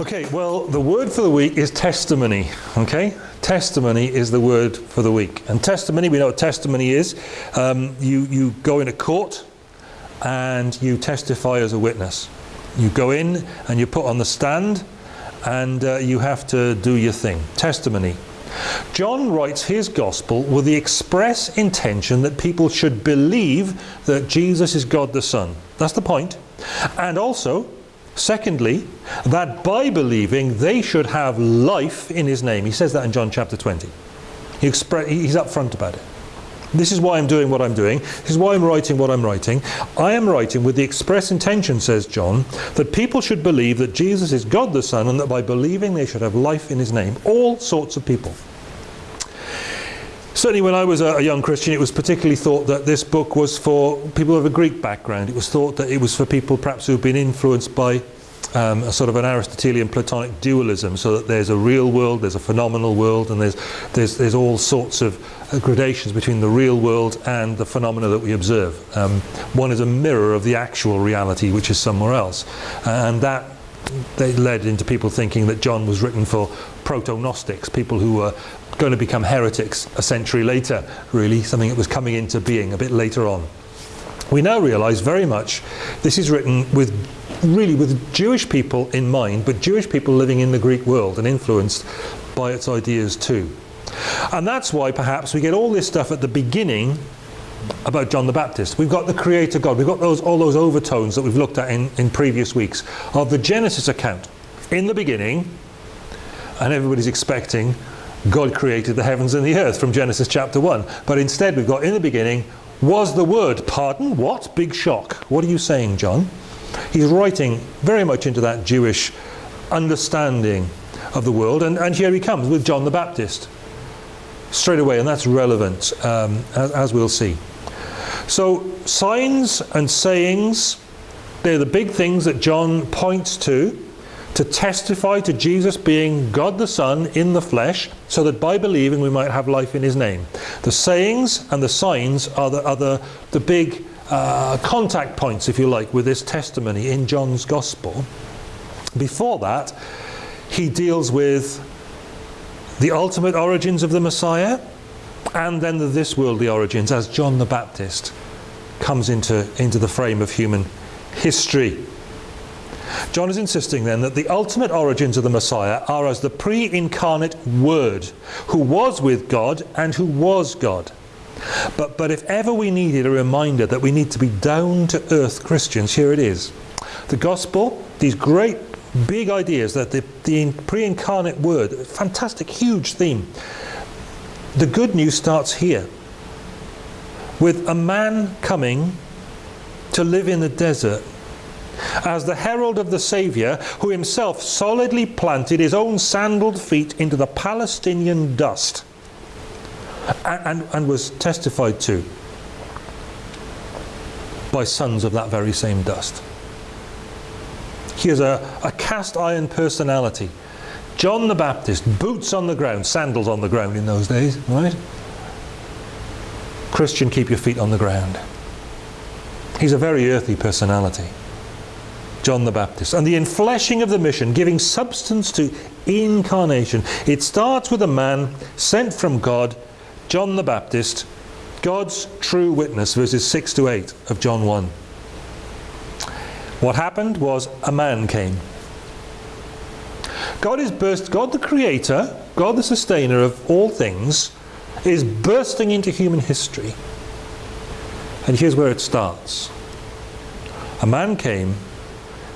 Okay, well, the word for the week is testimony. Okay, testimony is the word for the week, and testimony. We know what testimony is. Um, you you go in a court, and you testify as a witness. You go in and you put on the stand, and uh, you have to do your thing. Testimony. John writes his gospel with the express intention that people should believe that Jesus is God the Son. That's the point. And also Secondly, that by believing they should have life in his name. He says that in John chapter 20. He he's upfront about it. This is why I'm doing what I'm doing. This is why I'm writing what I'm writing. I am writing with the express intention, says John, that people should believe that Jesus is God the Son and that by believing they should have life in his name. All sorts of people. Certainly when I was a, a, young Christian, it was particularly thought that this book was for people of a Greek background. It was thought that it was for people perhaps who've been influenced by um, a sort of an Aristotelian Platonic dualism, so that there's a real world, there's a phenomenal world, and there's, there's, there's all sorts of uh, gradations between the real world and the phenomena that we observe. Um, one is a mirror of the actual reality, which is somewhere else. And that they led into people thinking that John was written for proto-Gnostics, people who were going to become heretics a century later, really, something that was coming into being a bit later on. We now realize very much this is written with really with Jewish people in mind, but Jewish people living in the Greek world and influenced by its ideas too. And that's why perhaps we get all this stuff at the beginning about John the Baptist. We've got the Creator God. We've got those, all those overtones that we've looked at in, in previous weeks of the Genesis account. In the beginning, and everybody's expecting God created the heavens and the earth from Genesis chapter 1. But instead we've got in the beginning was the word. Pardon? What? Big shock. What are you saying, John? He's writing very much into that Jewish understanding of the world. And, and here he comes with John the Baptist straight away. And that's relevant, um, as, as we'll see. So signs and sayings, they're the big things that John points to to testify to Jesus being God the Son in the flesh, so that by believing we might have life in his name. The sayings and the signs are the, are the, the big uh, contact points, if you like, with this testimony in John's Gospel. Before that, he deals with the ultimate origins of the Messiah and then the this worldly origins as John the Baptist comes into, into the frame of human history. John is insisting then that the ultimate origins of the Messiah are as the pre-incarnate Word, who was with God and who was God. But, but if ever we needed a reminder that we need to be down-to-earth Christians, here it is. The Gospel, these great big ideas that the, the pre-incarnate Word, fantastic, huge theme. The good news starts here with a man coming to live in the desert as the herald of the Saviour, who himself solidly planted his own sandaled feet into the Palestinian dust and, and, and was testified to by sons of that very same dust. He is a, a cast iron personality. John the Baptist, boots on the ground, sandals on the ground in those days, right? Christian, keep your feet on the ground. He's a very earthy personality. John the Baptist. And the enfleshing of the mission, giving substance to incarnation. It starts with a man sent from God, John the Baptist, God's true witness, verses 6 to 8 of John 1. What happened was a man came. God is burst, God the creator, God the sustainer of all things, is bursting into human history. And here's where it starts. A man came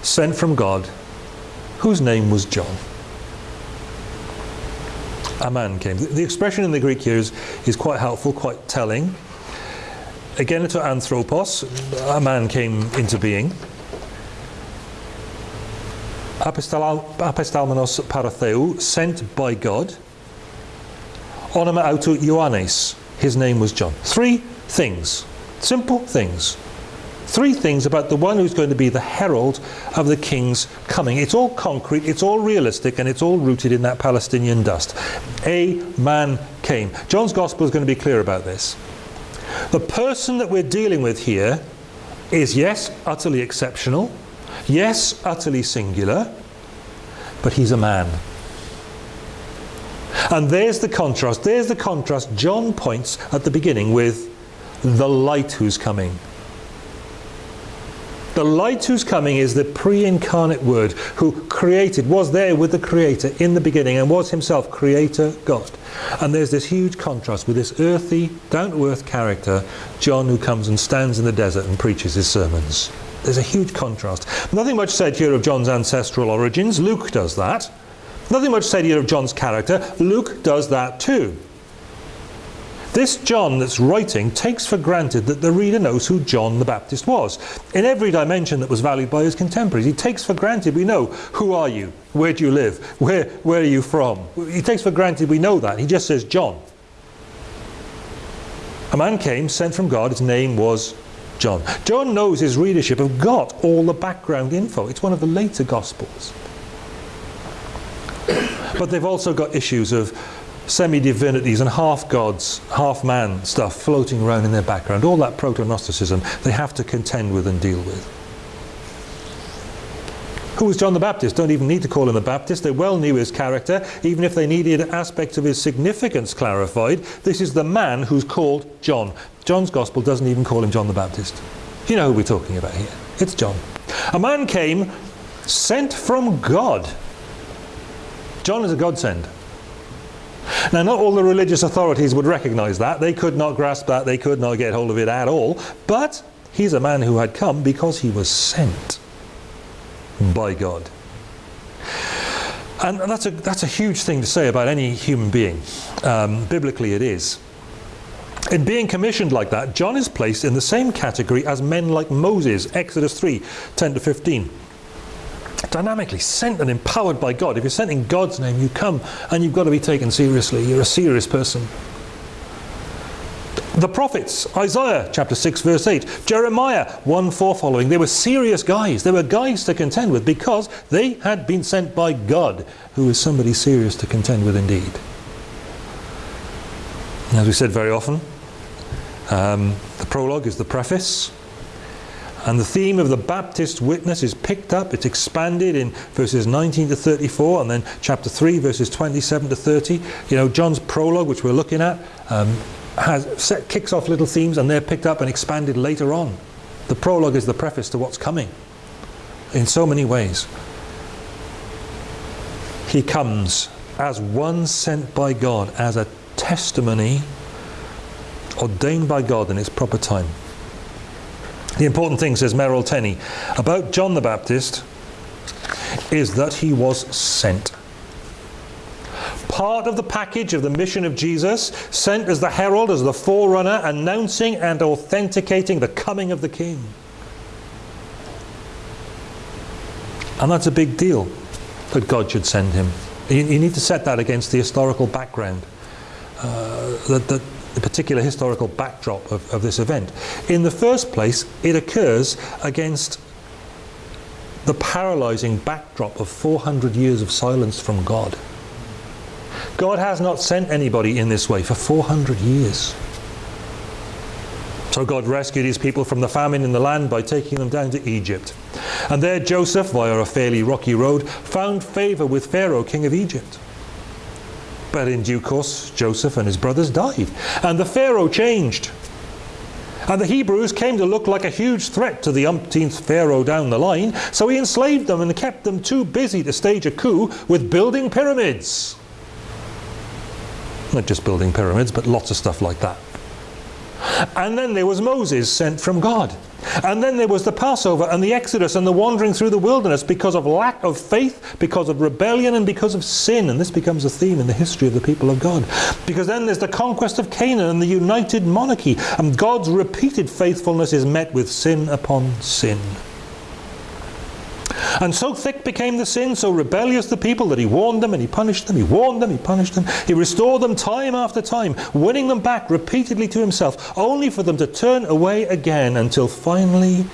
sent from God, whose name was John. A man came. The expression in the Greek here is, is quite helpful, quite telling. Again, to anthropos, a man came into being. Apostalmenos paratheu, sent by God. Onoma autu Ioannes, his name was John. Three things, simple things three things about the one who's going to be the herald of the king's coming. It's all concrete, it's all realistic, and it's all rooted in that Palestinian dust. A man came. John's gospel is going to be clear about this. The person that we're dealing with here is, yes, utterly exceptional, yes, utterly singular, but he's a man. And there's the contrast. There's the contrast John points at the beginning with the light who's coming. The light who's coming is the pre-incarnate word who created, was there with the creator in the beginning and was himself creator God. And there's this huge contrast with this earthy, down-to-earth character, John who comes and stands in the desert and preaches his sermons. There's a huge contrast. Nothing much said here of John's ancestral origins. Luke does that. Nothing much said here of John's character. Luke does that too. This John that's writing takes for granted that the reader knows who John the Baptist was. In every dimension that was valued by his contemporaries, he takes for granted we know who are you, where do you live, where, where are you from. He takes for granted we know that. He just says John. A man came, sent from God, his name was John. John knows his readership have got all the background info. It's one of the later Gospels. But they've also got issues of semi-divinities and half-gods, half-man stuff floating around in their background. All that proto-Gnosticism they have to contend with and deal with. Who was John the Baptist? Don't even need to call him the Baptist. They well knew his character, even if they needed aspects of his significance clarified. This is the man who's called John. John's Gospel doesn't even call him John the Baptist. You know who we're talking about here. It's John. A man came sent from God. John is a godsend. Now, not all the religious authorities would recognize that. They could not grasp that. They could not get hold of it at all. But he's a man who had come because he was sent by God. And that's a, that's a huge thing to say about any human being. Um, biblically, it is. In being commissioned like that, John is placed in the same category as men like Moses, Exodus 3 10 to 15 dynamically sent and empowered by God. If you're sent in God's name, you come and you've got to be taken seriously. You're a serious person. The prophets, Isaiah chapter 6 verse 8, Jeremiah 1 4 following, they were serious guys. They were guys to contend with because they had been sent by God, who is somebody serious to contend with indeed. As we said very often, um, the prologue is the preface. And the theme of the Baptist witness is picked up, it's expanded in verses 19 to 34, and then chapter 3, verses 27 to 30. You know, John's prologue, which we're looking at, um, has set, kicks off little themes, and they're picked up and expanded later on. The prologue is the preface to what's coming in so many ways. He comes as one sent by God, as a testimony ordained by God in its proper time. The important thing, says Merrill Tenney, about John the Baptist is that he was sent. Part of the package of the mission of Jesus, sent as the herald, as the forerunner, announcing and authenticating the coming of the King. And that's a big deal that God should send him. You, you need to set that against the historical background. Uh, that, that the particular historical backdrop of, of this event. In the first place, it occurs against the paralyzing backdrop of 400 years of silence from God. God has not sent anybody in this way for 400 years. So God rescued his people from the famine in the land by taking them down to Egypt. And there Joseph, via a fairly rocky road, found favor with Pharaoh, king of Egypt. But in due course, Joseph and his brothers died, and the Pharaoh changed. And the Hebrews came to look like a huge threat to the umpteenth Pharaoh down the line, so he enslaved them and kept them too busy to stage a coup with building pyramids. Not just building pyramids, but lots of stuff like that. And then there was Moses sent from God. And then there was the Passover and the Exodus and the wandering through the wilderness because of lack of faith, because of rebellion and because of sin. And this becomes a theme in the history of the people of God. Because then there's the conquest of Canaan and the united monarchy. And God's repeated faithfulness is met with sin upon sin. And so thick became the sin, so rebellious the people, that he warned them and he punished them, he warned them, he punished them. He restored them time after time, winning them back repeatedly to himself, only for them to turn away again until finally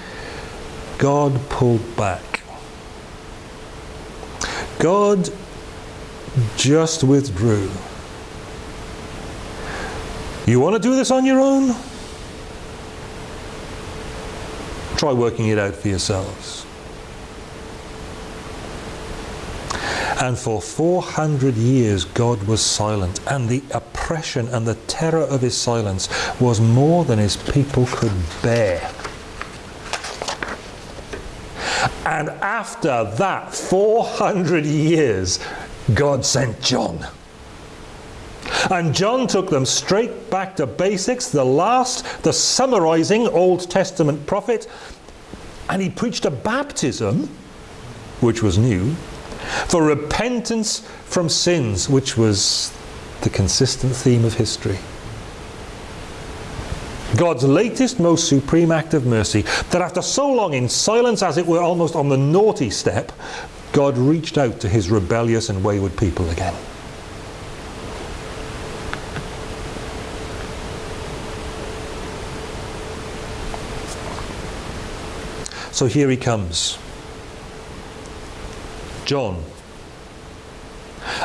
God pulled back. God just withdrew. You want to do this on your own? Try working it out for yourselves. And for 400 years God was silent, and the oppression and the terror of his silence was more than his people could bear. And after that 400 years, God sent John. And John took them straight back to basics, the last, the summarizing Old Testament prophet, and he preached a baptism, which was new, for repentance from sins, which was the consistent theme of history. God's latest, most supreme act of mercy, that after so long in silence, as it were almost on the naughty step, God reached out to his rebellious and wayward people again. So here he comes. John,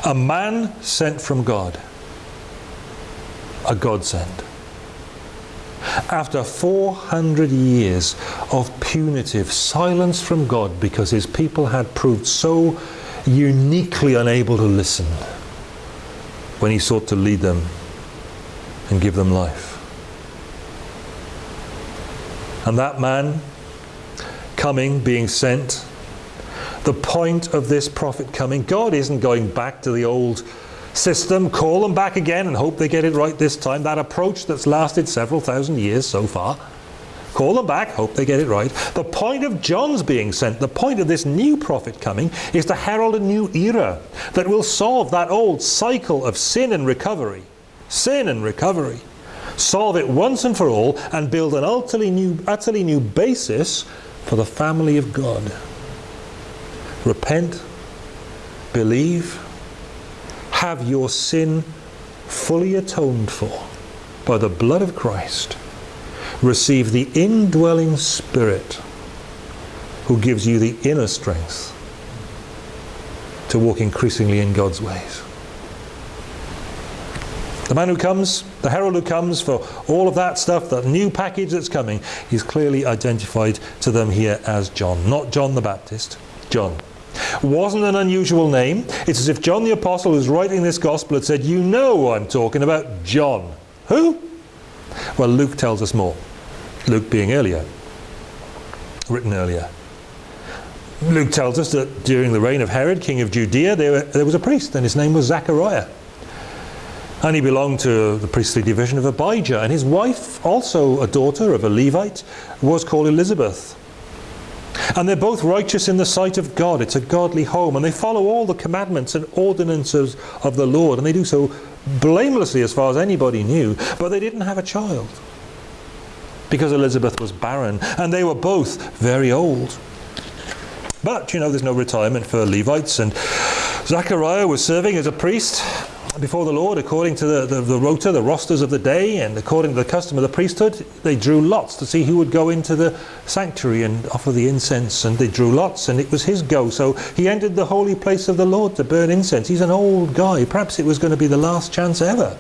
a man sent from God, a godsend. After 400 years of punitive silence from God because his people had proved so uniquely unable to listen when he sought to lead them and give them life. And that man coming, being sent, the point of this prophet coming, God isn't going back to the old system, call them back again and hope they get it right this time. That approach that's lasted several thousand years so far. Call them back, hope they get it right. The point of John's being sent, the point of this new prophet coming, is to herald a new era that will solve that old cycle of sin and recovery. Sin and recovery. Solve it once and for all and build an utterly new, utterly new basis for the family of God. Repent, believe, have your sin fully atoned for by the blood of Christ. Receive the indwelling Spirit who gives you the inner strength to walk increasingly in God's ways. The man who comes, the herald who comes for all of that stuff, that new package that's coming, is clearly identified to them here as John. Not John the Baptist, John. Wasn't an unusual name. It's as if John the Apostle who's writing this gospel had said, you know I'm talking about John. Who? Well, Luke tells us more. Luke being earlier, written earlier. Luke tells us that during the reign of Herod, king of Judea, there, there was a priest, and his name was Zechariah. And he belonged to the priestly division of Abijah. And his wife, also a daughter of a Levite, was called Elizabeth. And they're both righteous in the sight of God. It's a godly home. And they follow all the commandments and ordinances of the Lord. And they do so blamelessly as far as anybody knew. But they didn't have a child. Because Elizabeth was barren. And they were both very old. But, you know, there's no retirement for Levites. And Zechariah was serving as a priest before the Lord according to the, the, the rota, the rosters of the day, and according to the custom of the priesthood. They drew lots to see who would go into the sanctuary and offer the incense, and they drew lots, and it was his go. So he entered the holy place of the Lord to burn incense. He's an old guy. Perhaps it was going to be the last chance ever.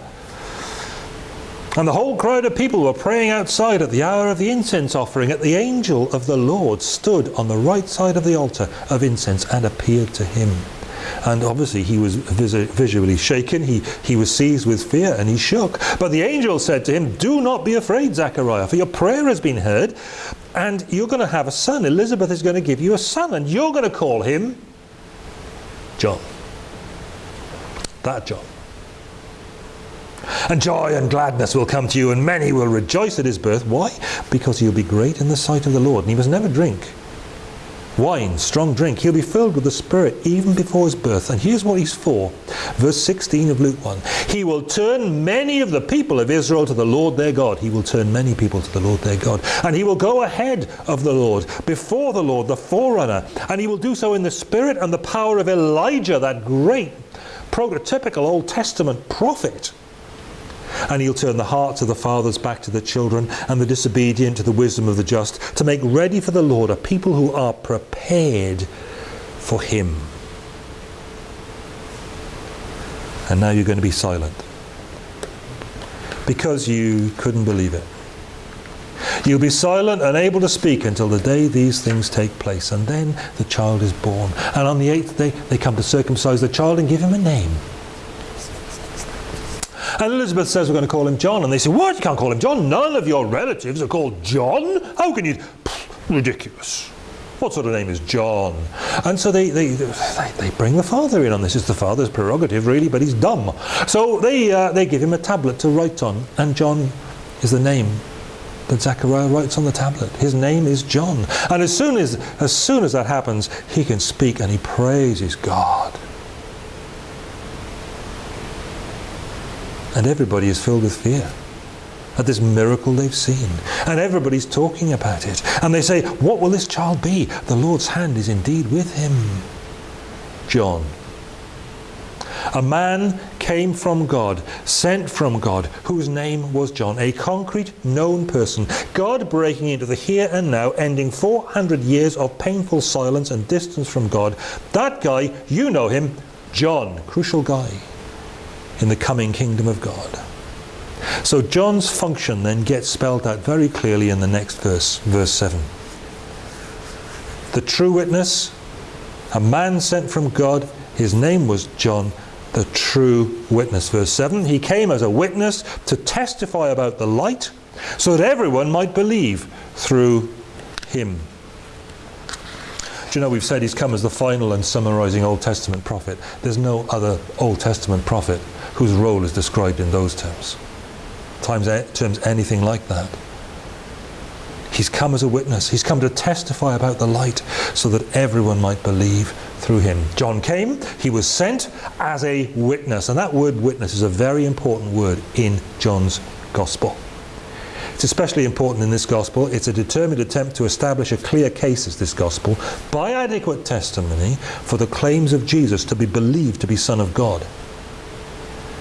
And the whole crowd of people were praying outside at the hour of the incense offering. At the angel of the Lord stood on the right side of the altar of incense and appeared to him. And obviously he was visually shaken. He, he was seized with fear and he shook. But the angel said to him, Do not be afraid, Zechariah, for your prayer has been heard. And you're going to have a son. Elizabeth is going to give you a son. And you're going to call him John. That John. And joy and gladness will come to you, and many will rejoice at his birth. Why? Because he'll be great in the sight of the Lord, and he must never drink wine, strong drink. He'll be filled with the Spirit even before his birth. And here's what he's for. Verse 16 of Luke 1. He will turn many of the people of Israel to the Lord their God. He will turn many people to the Lord their God. And he will go ahead of the Lord, before the Lord, the forerunner. And he will do so in the spirit and the power of Elijah, that great prototypical Old Testament prophet and he'll turn the hearts of the fathers back to the children and the disobedient to the wisdom of the just, to make ready for the Lord a people who are prepared for him. And now you're going to be silent because you couldn't believe it. You'll be silent, unable to speak until the day these things take place. And then the child is born. And on the eighth day, they come to circumcise the child and give him a name. And Elizabeth says we're going to call him John. And they say, what? You can't call him John. None of your relatives are called John. How can you? Pfft, ridiculous. What sort of name is John? And so they, they, they, they, bring the father in on this. It's the father's prerogative, really, but he's dumb. So they, uh, they give him a tablet to write on. And John is the name that Zechariah writes on the tablet. His name is John. And as soon as, as soon as that happens, he can speak and he praises God. And everybody is filled with fear at this miracle they've seen. And everybody's talking about it. And they say, what will this child be? The Lord's hand is indeed with him. John. A man came from God, sent from God, whose name was John, a concrete, known person. God breaking into the here and now, ending 400 years of painful silence and distance from God. That guy, you know him, John, crucial guy in the coming kingdom of God. So John's function then gets spelled out very clearly in the next verse, verse 7. The true witness, a man sent from God, his name was John, the true witness. Verse 7 He came as a witness to testify about the light so that everyone might believe through him. Do you know we've said he's come as the final and summarizing Old Testament prophet. There's no other Old Testament prophet whose role is described in those terms. Times, terms anything like that. He's come as a witness. He's come to testify about the light so that everyone might believe through him. John came, he was sent as a witness. And that word witness is a very important word in John's gospel. It's especially important in this gospel. It's a determined attempt to establish a clear case as this gospel by adequate testimony for the claims of Jesus to be believed to be Son of God.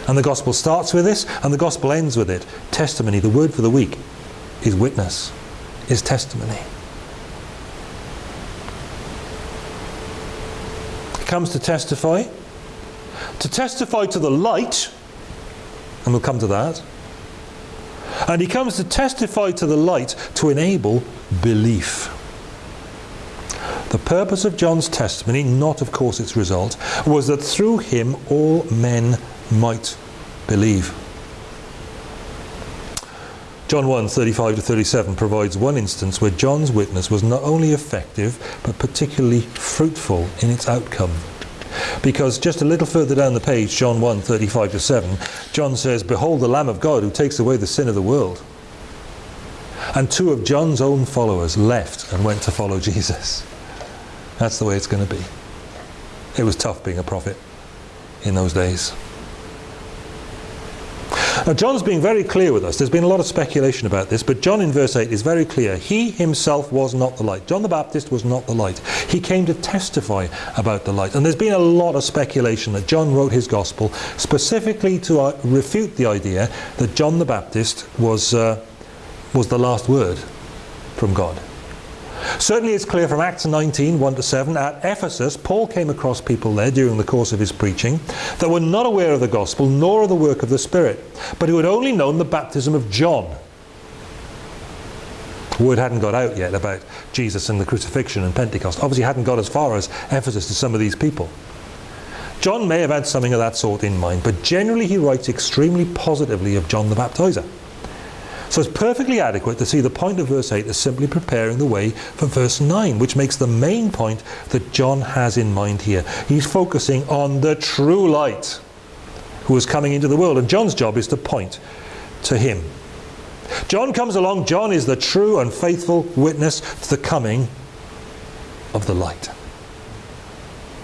And the gospel starts with this and the gospel ends with it. Testimony, the word for the week, is witness, is testimony. He comes to testify. To testify to the light, and we'll come to that. And he comes to testify to the light to enable belief. The purpose of John's testimony, not of course its result, was that through him all men might believe. John 1, 35 to 37 provides one instance where John's witness was not only effective, but particularly fruitful in its outcome. Because just a little further down the page, John 1, 35 to 7, John says, Behold the Lamb of God who takes away the sin of the world. And two of John's own followers left and went to follow Jesus. That's the way it's going to be. It was tough being a prophet in those days. Now, John's being very clear with us. There's been a lot of speculation about this, but John in verse 8 is very clear. He himself was not the light. John the Baptist was not the light. He came to testify about the light. And there's been a lot of speculation that John wrote his gospel specifically to uh, refute the idea that John the Baptist was, uh, was the last word from God. Certainly it's clear from Acts 19, 1 to 7, at Ephesus, Paul came across people there during the course of his preaching that were not aware of the gospel nor of the work of the Spirit, but who had only known the baptism of John. Word hadn't got out yet about Jesus and the crucifixion and Pentecost. Obviously hadn't got as far as Ephesus to some of these people. John may have had something of that sort in mind, but generally he writes extremely positively of John the Baptizer. So it's perfectly adequate to see the point of verse 8 as simply preparing the way for verse 9, which makes the main point that John has in mind here. He's focusing on the true light who is coming into the world, and John's job is to point to him. John comes along, John is the true and faithful witness to the coming of the light.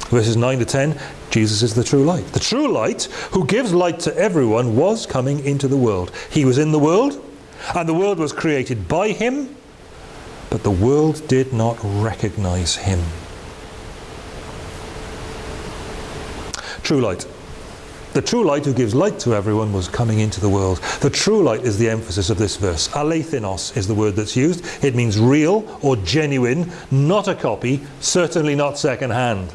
Verses 9 to 10, Jesus is the true light. The true light, who gives light to everyone, was coming into the world. He was in the world, and the world was created by him, but the world did not recognize him. True light. The true light who gives light to everyone was coming into the world. The true light is the emphasis of this verse. Alethinos is the word that's used. It means real or genuine, not a copy, certainly not second hand.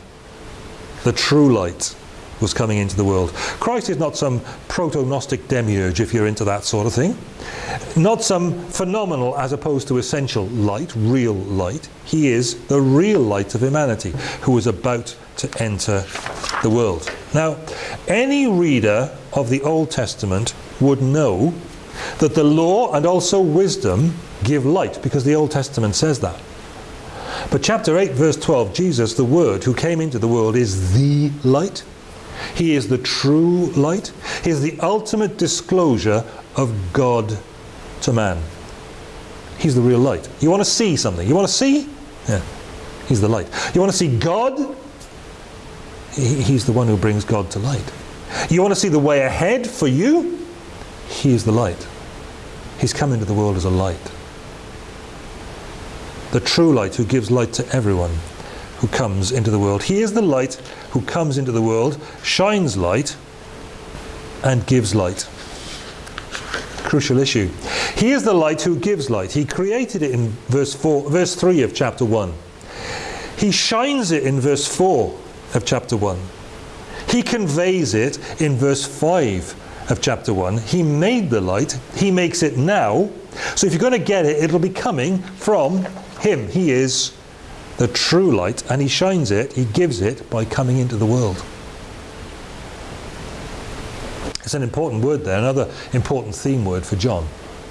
The true light. Was coming into the world. Christ is not some proto-Gnostic demiurge, if you're into that sort of thing. Not some phenomenal as opposed to essential light, real light. He is the real light of humanity who is about to enter the world. Now, any reader of the Old Testament would know that the law and also wisdom give light because the Old Testament says that. But chapter 8 verse 12, Jesus, the Word who came into the world is the light. He is the true light. He is the ultimate disclosure of God to man. He's the real light. You want to see something? You want to see? Yeah. He's the light. You want to see God? He's the one who brings God to light. You want to see the way ahead for you? He is the light. He's come into the world as a light. The true light who gives light to everyone who comes into the world. He is the light who comes into the world, shines light, and gives light. Crucial issue. He is the light who gives light. He created it in verse 4, verse 3 of chapter 1. He shines it in verse 4 of chapter 1. He conveys it in verse 5 of chapter 1. He made the light. He makes it now. So if you're going to get it, it'll be coming from him. He is the true light and he shines it, he gives it by coming into the world. It's an important word there, another important theme word for John.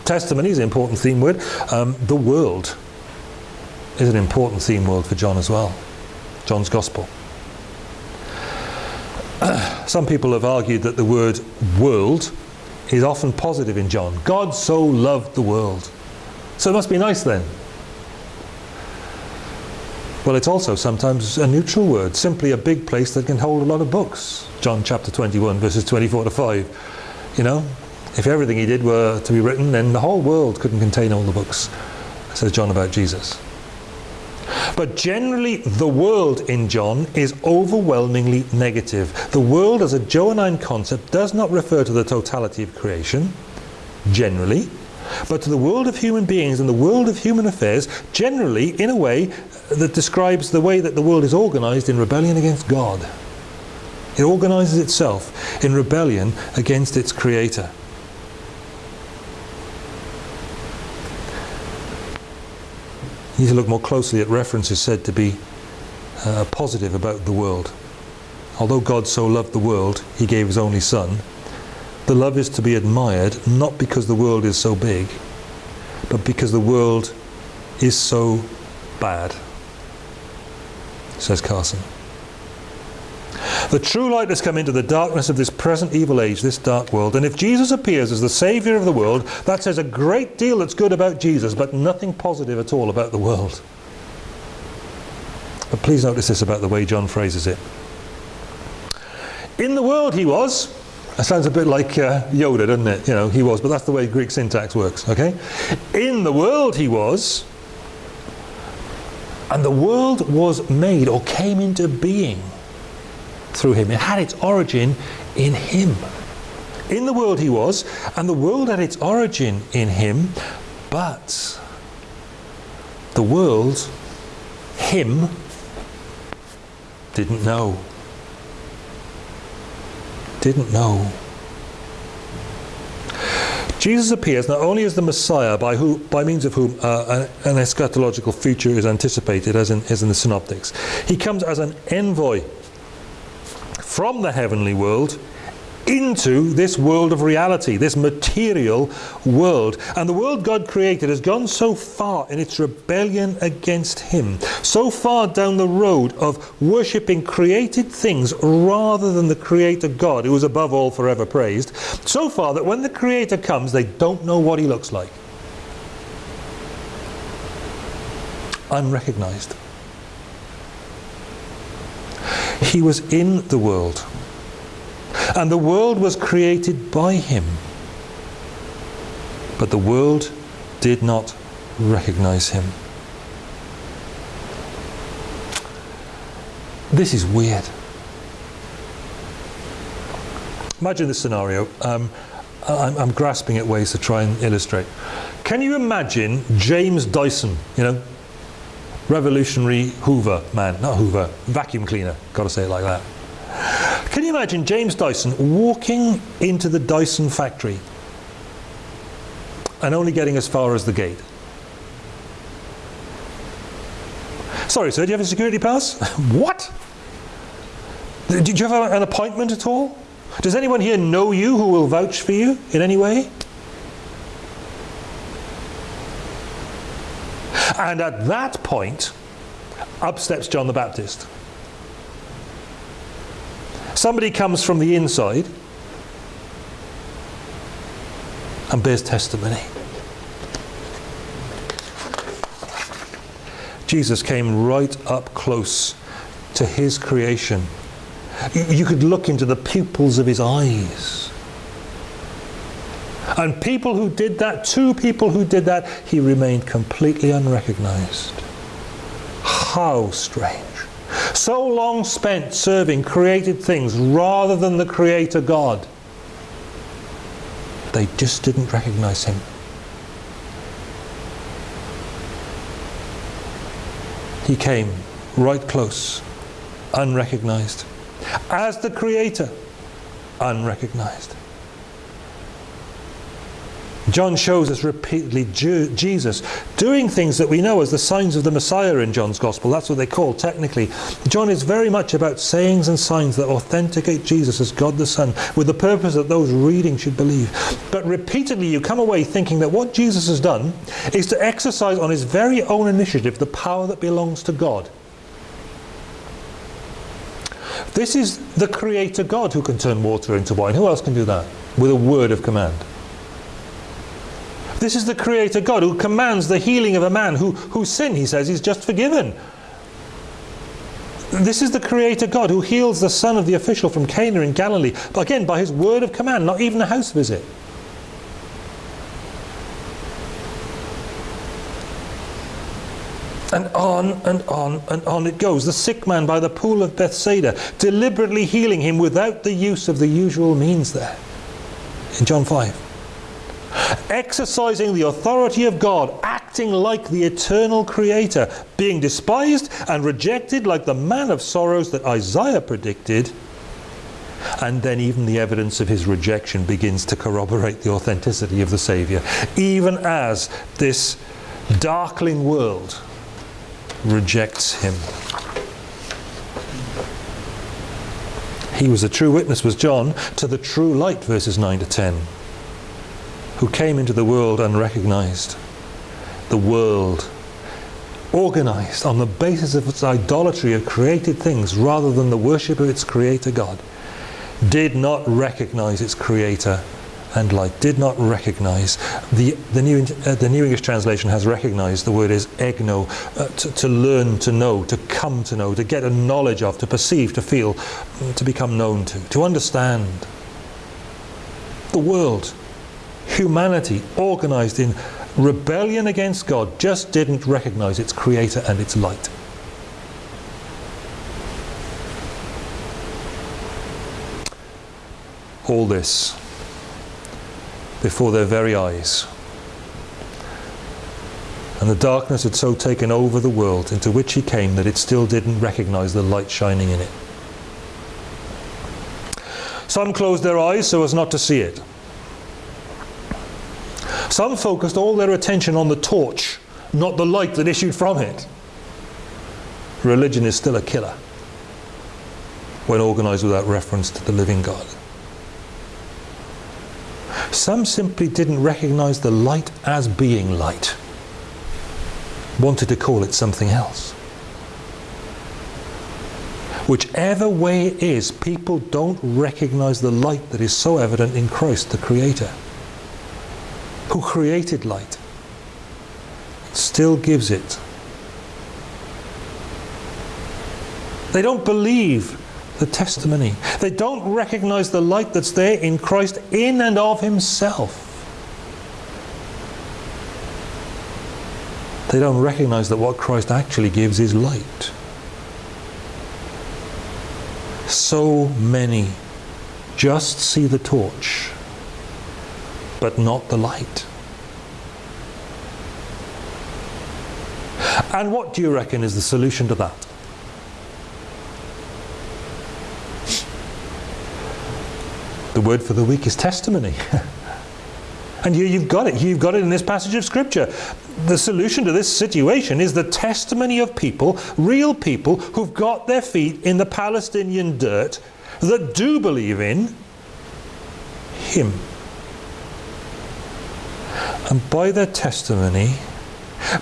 Testimony is an important theme word. Um, the world is an important theme word for John as well. John's Gospel. Some people have argued that the word world is often positive in John. God so loved the world. So it must be nice then. Well, it's also sometimes a neutral word, simply a big place that can hold a lot of books. John chapter 21, verses 24 to 5. You know, if everything he did were to be written, then the whole world couldn't contain all the books, says John about Jesus. But generally, the world in John is overwhelmingly negative. The world as a Johannine concept does not refer to the totality of creation, generally, but to the world of human beings and the world of human affairs, generally in a way that describes the way that the world is organized in rebellion against God. It organizes itself in rebellion against its creator. You need to look more closely at references said to be uh, positive about the world. Although God so loved the world, he gave his only son. The love is to be admired not because the world is so big, but because the world is so bad says Carson. The true light has come into the darkness of this present evil age, this dark world. And if Jesus appears as the Saviour of the world, that says a great deal that's good about Jesus, but nothing positive at all about the world. But please notice this about the way John phrases it. In the world he was. That sounds a bit like uh, Yoda, doesn't it? You know, he was, but that's the way Greek syntax works, okay? In the world he was, and the world was made or came into being through him. It had its origin in him. In the world he was, and the world had its origin in him, but the world, him, didn't know. Didn't know. Jesus appears not only as the Messiah by, who, by means of whom uh, an, an, eschatological future is anticipated as in, as in the synoptics. He comes as an envoy from the heavenly world into this world of reality, this material world. And the world God created has gone so far in its rebellion against him, so far down the road of worshipping created things rather than the creator God, who is above all forever praised, so far that when the creator comes, they don't know what he looks like. Unrecognized. He was in the world and the world was created by him. But the world did not recognize him. This is weird. Imagine this scenario. Um, I'm, I'm, grasping at ways to try and illustrate. Can you imagine James Dyson, you know, revolutionary Hoover man, not Hoover, vacuum cleaner, got to say it like that. Can you imagine James Dyson walking into the Dyson factory and only getting as far as the gate? Sorry, sir, do you have a security pass? what? Did you have an appointment at all? Does anyone here know you who will vouch for you in any way? And at that point, up steps John the Baptist. Somebody comes from the inside and bears testimony. Jesus came right up close to his creation. You could look into the pupils of his eyes. And people who did that, two people who did that, he remained completely unrecognized. How strange. So long spent serving created things rather than the Creator God. They just didn't recognize him. He came right close, unrecognized. As the Creator, unrecognized. John shows us repeatedly Jesus doing things that we know as the signs of the Messiah in John's Gospel. That's what they call technically. John is very much about sayings and signs that authenticate Jesus as God the Son with the purpose that those reading should believe. But repeatedly you come away thinking that what Jesus has done is to exercise on his very own initiative the power that belongs to God. This is the Creator God who can turn water into wine. Who else can do that? With a word of command. This is the Creator God who commands the healing of a man who, whose sin, he says, is just forgiven. This is the Creator God who heals the son of the official from Cana in Galilee, but again by his word of command, not even a house visit. And on and on and on it goes. The sick man by the pool of Bethsaida, deliberately healing him without the use of the usual means there. In John 5 exercising the authority of God, acting like the eternal creator, being despised and rejected like the man of sorrows that Isaiah predicted. And then even the evidence of his rejection begins to corroborate the authenticity of the Saviour, even as this darkling world rejects him. He was a true witness, was John, to the true light, verses 9 to 10 who came into the world unrecognized. The world organized on the basis of its idolatry of created things rather than the worship of its creator God, did not recognize its creator and light, did not recognize. The, the, New, uh, the New English translation has recognized, the word is egno, uh, to, to learn to know, to come to know, to get a knowledge of, to perceive, to feel, to become known to, to understand. The world humanity organized in rebellion against God just didn't recognize its creator and its light. All this before their very eyes. And the darkness had so taken over the world into which he came that it still didn't recognize the light shining in it. Some closed their eyes so as not to see it. Some focused all their attention on the torch, not the light that issued from it. Religion is still a killer when organized without reference to the living God. Some simply didn't recognize the light as being light, wanted to call it something else. Whichever way it is, people don't recognize the light that is so evident in Christ, the Creator who created light still gives it. They don't believe the testimony. They don't recognize the light that's there in Christ in and of himself. They don't recognize that what Christ actually gives is light. So many just see the torch but not the light. And what do you reckon is the solution to that? The word for the week is testimony. and here you've got it. You've got it in this passage of Scripture. The solution to this situation is the testimony of people, real people, who've got their feet in the Palestinian dirt that do believe in Him. And by their testimony,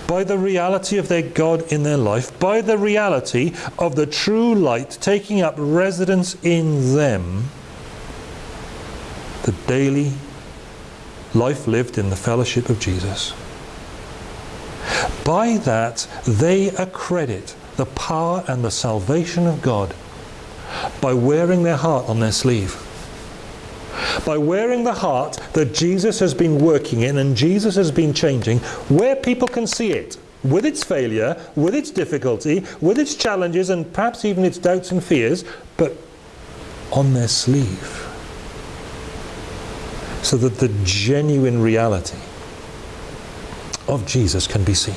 by the reality of their God in their life, by the reality of the true light taking up residence in them, the daily life lived in the fellowship of Jesus. By that, they accredit the power and the salvation of God by wearing their heart on their sleeve by wearing the heart that Jesus has been working in and Jesus has been changing, where people can see it, with its failure, with its difficulty, with its challenges, and perhaps even its doubts and fears, but on their sleeve. So that the genuine reality of Jesus can be seen.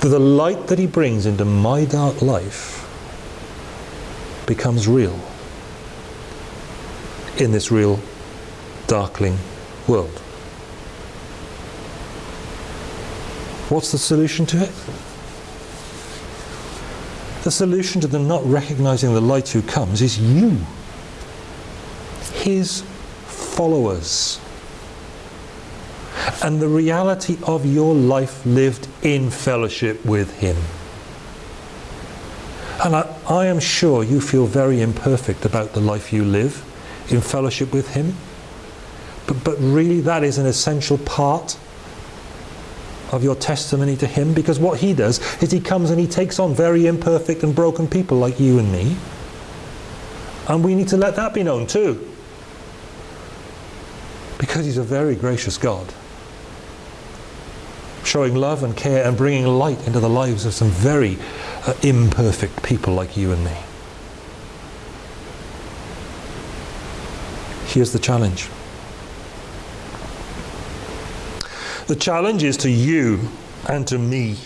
That the light that he brings into my dark life becomes real in this real darkling world. What's the solution to it? The solution to them not recognizing the light who comes is you, his followers. And the reality of your life lived in fellowship with him. And I, I am sure you feel very imperfect about the life you live in fellowship with Him. But, but really, that is an essential part of your testimony to Him because what He does is He comes and He takes on very imperfect and broken people like you and me. And we need to let that be known too. Because He's a very gracious God. Showing love and care and bringing light into the lives of some very uh, imperfect people like you and me. Here's the challenge. The challenge is to you and to me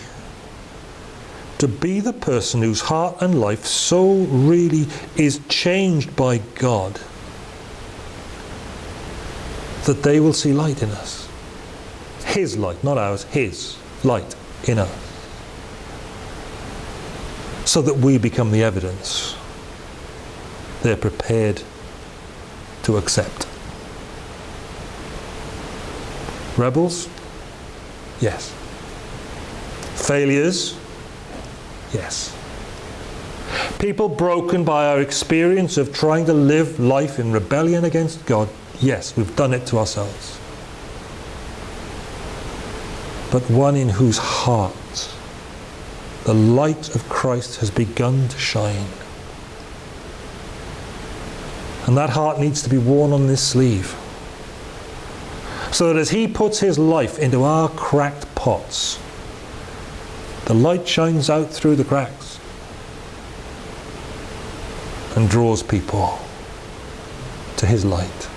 to be the person whose heart and life so really is changed by God that they will see light in us. His light, not ours, His light in us. So that we become the evidence. They're prepared to accept. Rebels? Yes. Failures? Yes. People broken by our experience of trying to live life in rebellion against God? Yes, we've done it to ourselves. But one in whose heart the light of Christ has begun to shine. And that heart needs to be worn on this sleeve. So that as he puts his life into our cracked pots, the light shines out through the cracks and draws people to his light.